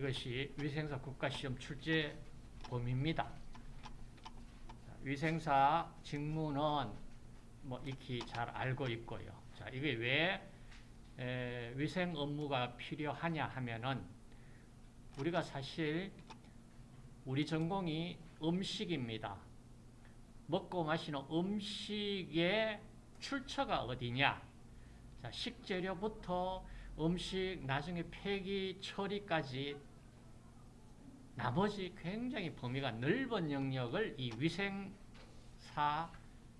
이것이 위생사 국가시험 출제 범위입니다. 위생사 직무는 뭐 익히 잘 알고 있고요. 자, 이게 왜 에, 위생 업무가 필요하냐 하면은 우리가 사실 우리 전공이 음식입니다. 먹고 마시는 음식의 출처가 어디냐? 자, 식재료부터 음식 나중에 폐기 처리까지 나머지 굉장히 범위가 넓은 영역을 이 위생사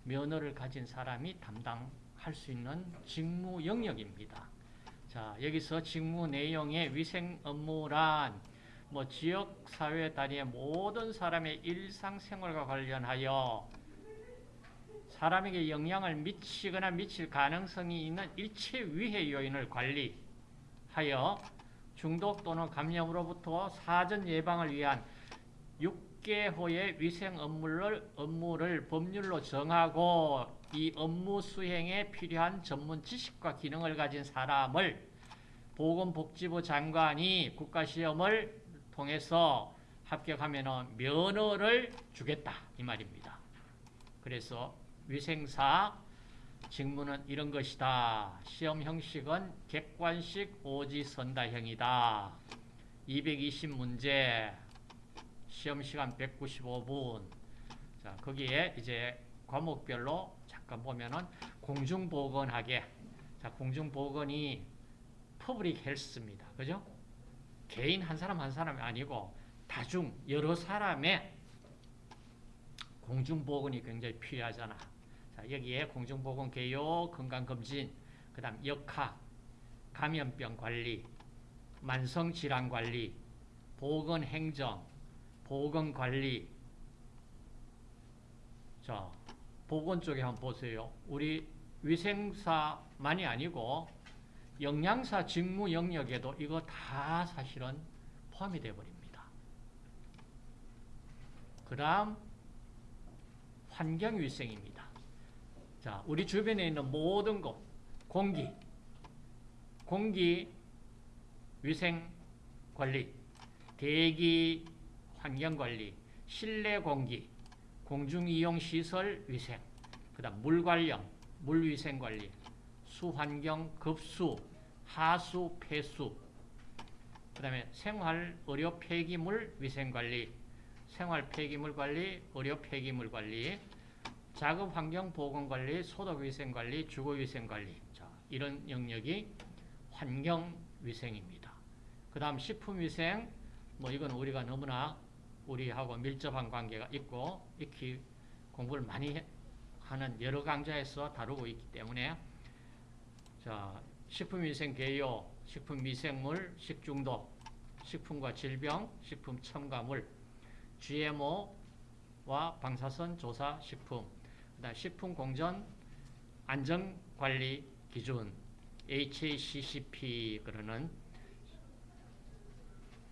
면허를 가진 사람이 담당할 수 있는 직무 영역입니다. 자, 여기서 직무 내용의 위생 업무란 뭐 지역 사회 단위의 모든 사람의 일상생활과 관련하여 사람에게 영향을 미치거나 미칠 가능성이 있는 일체 위해 요인을 관리하여 중독 또는 감염으로부터 사전 예방을 위한 6개호의 위생 업무를, 업무를 법률로 정하고 이 업무 수행에 필요한 전문 지식과 기능을 가진 사람을 보건복지부 장관이 국가시험을 통해서 합격하면 면허를 주겠다 이 말입니다. 그래서 위생사 직무는 이런 것이다. 시험 형식은 객관식 오지선다형이다. 220문제 시험 시간 195분 자 거기에 이제 과목별로 잠깐 보면은 공중보건학에 자 공중보건이 public health입니다. 그죠? 개인 한 사람 한 사람이 아니고 다중 여러 사람의 공중보건이 굉장히 필요하잖아. 자, 여기에 공중보건 개요, 건강검진, 그 다음 역학, 감염병 관리, 만성질환 관리, 보건행정, 보건관리. 자, 보건 쪽에 한번 보세요. 우리 위생사만이 아니고 영양사 직무 영역에도 이거 다 사실은 포함이 되어버립니다. 그 다음 환경위생입니다. 자, 우리 주변에 있는 모든 것, 공기, 공기 위생 관리, 대기 환경 관리, 실내 공기, 공중 이용 시설 위생, 그다음 물 관련, 물 위생 관리, 수환경 급수, 하수 폐수, 그다음에 생활 의료 폐기물 위생 관리, 생활 폐기물 관리, 의료 폐기물 관리, 작업 환경 보건 관리, 소독 위생 관리, 주거 위생 관리. 자, 이런 영역이 환경 위생입니다. 그다음 식품 위생 뭐 이건 우리가 너무나 우리하고 밀접한 관계가 있고 익히 공부를 많이 하는 여러 강좌에서 다루고 있기 때문에 자, 식품 위생 개요, 식품 미생물, 식중독, 식품과 질병, 식품 첨가물, GMO와 방사선 조사 식품, 식품 공전 안전관리 기준, HACCP 그러는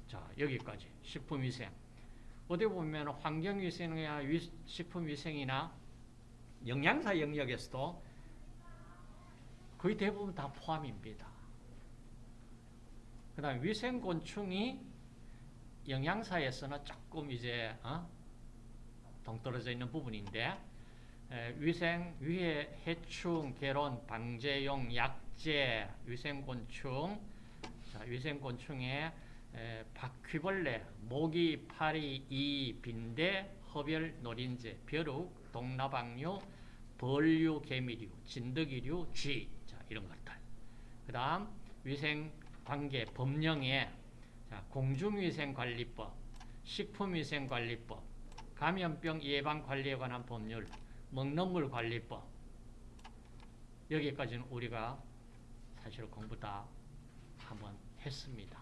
자 여기까지 식품위생. 어디 보면 환경위생이나 식품위생이나 영양사 영역에서도 거의 대부분 다 포함입니다. 그 다음에 위생곤충이 영양사에서는 조금 이제 어? 동떨어져 있는 부분인데 에, 위생, 위해, 해충, 개론, 방제용, 약재, 위생곤충. 자, 위생곤충에 에, 바퀴벌레, 모기, 파리, 이, 빈대, 허별, 노린재, 벼룩, 동나방류, 벌류, 개미류, 진드기류, 쥐. 자, 이런 것들 그 다음 위생관계, 법령에 자, 공중위생관리법, 식품위생관리법, 감염병 예방관리에 관한 법률, 먹는물 관리법 여기까지는 우리가 사실 공부 다 한번 했습니다.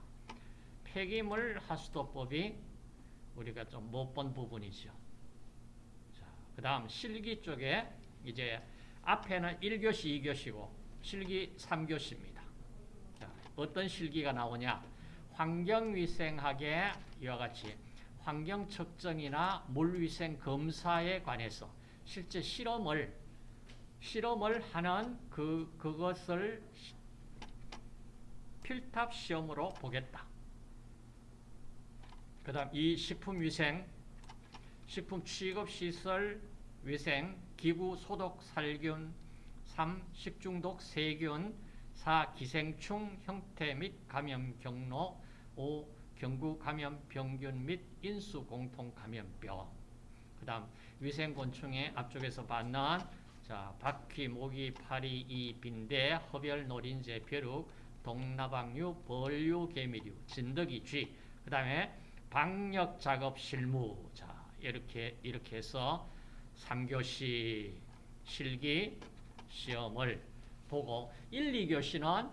폐기물 하수도법이 우리가 좀 못 본 부분이죠. 그 다음 실기 쪽에 이제 앞에는 1교시, 2교시고 실기 3교시입니다. 자, 어떤 실기가 나오냐? 환경위생학의 이와 같이 환경측정이나 물위생 검사에 관해서 실제 실험을 실험을 하는 그 그것을 필탑 시험으로 보겠다. 그 다음 이 식품위생, 식품 취급시설 위생, 기구 소독 살균, 3. 식중독 세균, 4. 기생충 형태 및 감염 경로, 5. 경구 감염 병균 및 인수 공통 감염병. 그 다음 위생곤충의 앞쪽에서 받는 자, 바퀴, 모기, 파리, 이, 빈대, 허별, 노린재, 벼룩, 동나방류, 벌류, 개미류, 진드기, 쥐. 그 다음에 방역 작업 실무. 자, 이렇게 이렇게 해서 3교시 실기 시험을 보고 1, 2교시는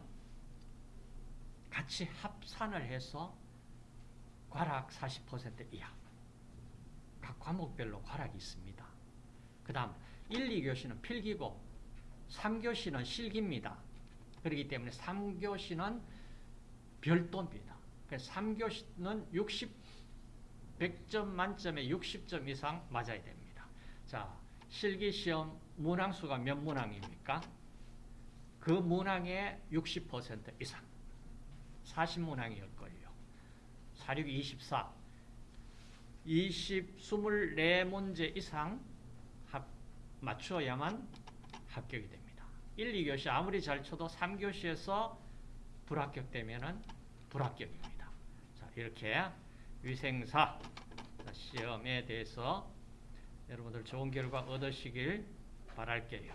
같이 합산을 해서 과락 40% 이하. 각 과목별로 과락이 있습니다. 그 다음 1, 2교시는 필기고 3교시는 실기입니다. 그렇기 때문에 3교시는 별도입니다. 그래서 3교시는 60, 100점 만점에 60점 이상 맞아야 됩니다. 자, 실기시험 문항수가 몇 문항입니까? 그 문항의 60% 이상. 40문항이었걸요. 46, 24. 20, 24문제 이상 합, 맞추어야만 합격이 됩니다. 1, 2교시 아무리 잘 쳐도 3교시에서 불합격되면 불합격입니다. 자, 이렇게 위생사 시험에 대해서 여러분들 좋은 결과 얻으시길 바랄게요.